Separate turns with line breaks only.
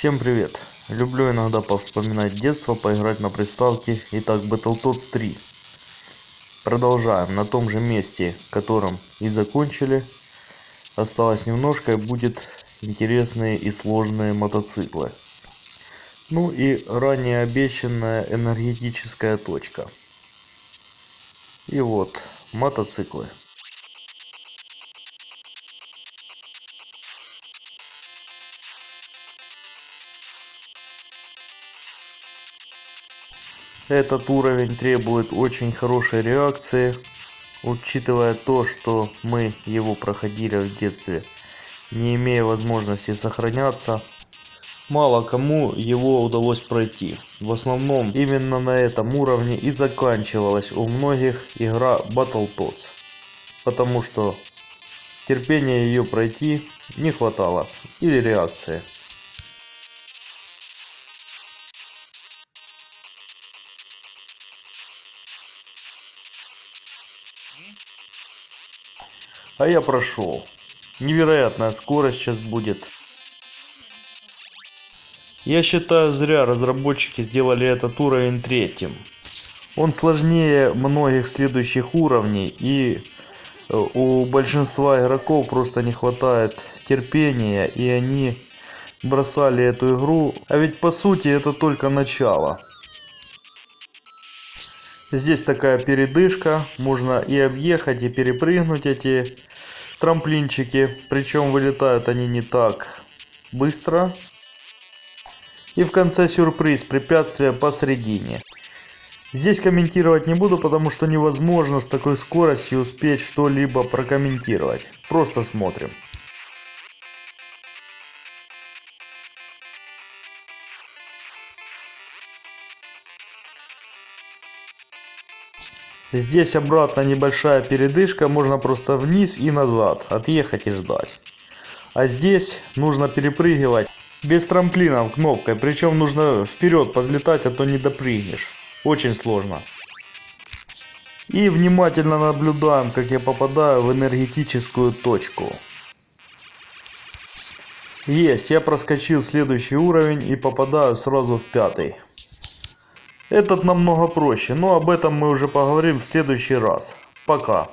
Всем привет! Люблю иногда повспоминать детство, поиграть на приставке. Итак, Battletoads 3. Продолжаем на том же месте, которым и закончили. Осталось немножко и будет интересные и сложные мотоциклы. Ну и ранее обещанная энергетическая точка. И вот, мотоциклы. Этот уровень требует очень хорошей реакции, учитывая то, что мы его проходили в детстве, не имея возможности сохраняться. Мало кому его удалось пройти. В основном именно на этом уровне и заканчивалась у многих игра Battletoads. Потому что терпения ее пройти не хватало. Или реакции. А я прошел. Невероятная скорость сейчас будет. Я считаю, зря разработчики сделали этот уровень третьим. Он сложнее многих следующих уровней и э, у большинства игроков просто не хватает терпения и они бросали эту игру. А ведь по сути это только начало. Здесь такая передышка, можно и объехать, и перепрыгнуть эти трамплинчики. Причем вылетают они не так быстро. И в конце сюрприз, препятствие посередине. Здесь комментировать не буду, потому что невозможно с такой скоростью успеть что-либо прокомментировать. Просто смотрим. Здесь обратно небольшая передышка, можно просто вниз и назад, отъехать и ждать. А здесь нужно перепрыгивать без трамплинов кнопкой, причем нужно вперед подлетать, а то не допрыгнешь. Очень сложно. И внимательно наблюдаем, как я попадаю в энергетическую точку. Есть, я проскочил следующий уровень и попадаю сразу в пятый. Этот намного проще, но об этом мы уже поговорим в следующий раз. Пока.